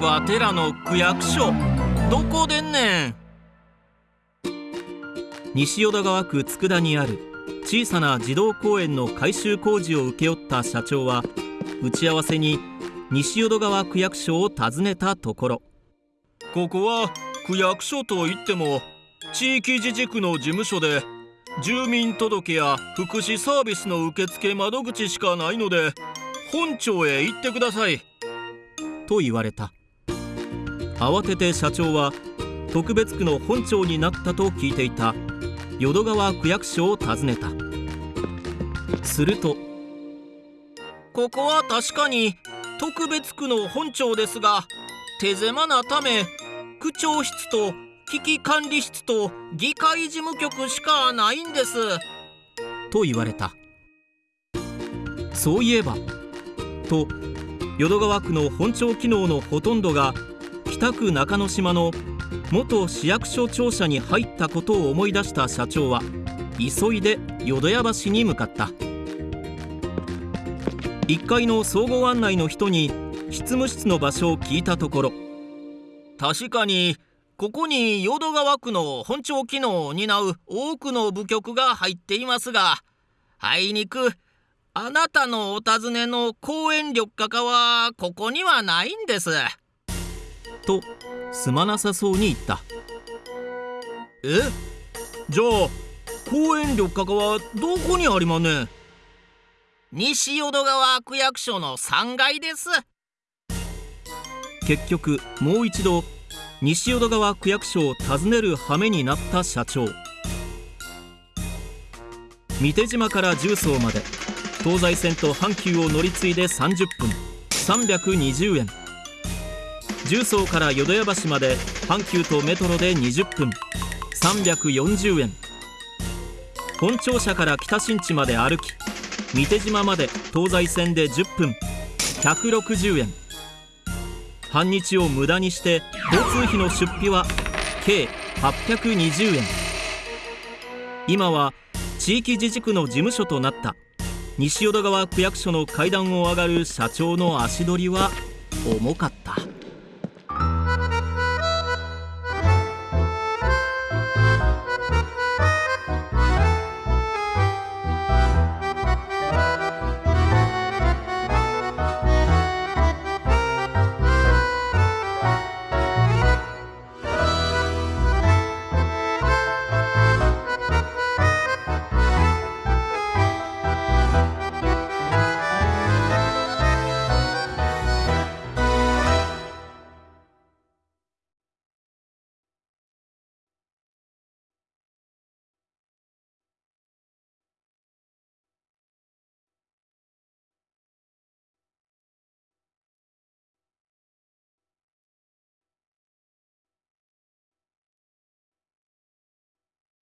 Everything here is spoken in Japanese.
わてらの区役所。どこでんねん。西淀川区佃にある小さな児童公園の改修工事を請け負った社長は打ち合わせに西淀川区役所を訪ねたところ。ここは区役所といっても地域自治区の事務所で住民届や福祉サービスの受付窓口しかないので本庁へ行ってください。と言われた。慌てて社長は特別区の本庁になったと聞いていた。淀川区役所を訪ねた。するとここは確かに特別区の本庁ですが手狭なため区長室と危機管理室と議会事務局しかないんです。と言われた。そういえばと淀川区の本庁機能のほとんどが北区中之島の元市役所庁舎に入ったことを思い出した社長は急いで淀屋橋に向かった。1階の総合案内の人に執務室の場所を聞いたところ確かにここに淀川区の本庁機能を担う多くの部局が入っていますがあいにくあなたのお尋ねの公園緑化課はここにはないんです。とすまなさそうに言った。え？じゃあ公園緑化課はどこにありまね？西淀川区役所の3階です。結局もう一度西淀川区役所を訪ねる羽目になった社長。三手島から重曹まで東西線と阪急を乗り継いで30分320円。重曹から淀屋橋まで阪急とメトロで20分340円。本庁舎から北新地まで歩き三手島まで東西線で10分160円。半日を無駄にして交通費の出費は計820円今は地域自治区の事務所となった西淀川区役所の階段を上がる社長の足取りは重かった。